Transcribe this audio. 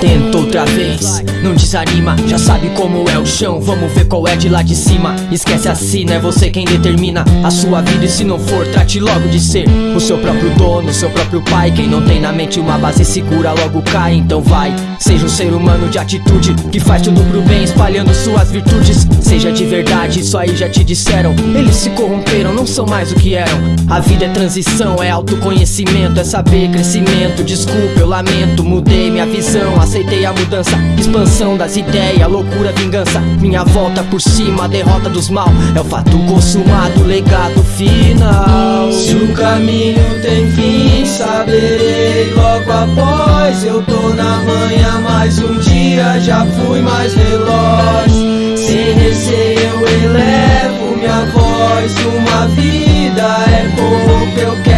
Tenta outra vez, não desanima, já sabe como é o chão. Vamos ver qual é de lá de cima. Esquece não é você quem determina a sua vida. E se não for, trate logo de ser o seu próprio dono, seu próprio pai. Quem não tem na mente uma base segura logo cai. Então vai, seja um ser humano de atitude que faz tudo pro bem, espalhando suas virtudes. Seja de verdade, isso aí já te disseram. Eles se corromperam, não são mais o que eram. A vida é transição, é autoconhecimento, é saber crescimento. Desculpa, eu lamento, mudei minha visão aceitei a mudança, expansão das ideias, loucura, vingança. Minha volta por cima, derrota dos mal é o fato consumado, legado final. Se o caminho tem fim, saberei logo após. Eu tô na manhã mais um dia, já fui mais veloz. Sem receio eu elevo minha voz. Uma vida é pouco, eu quero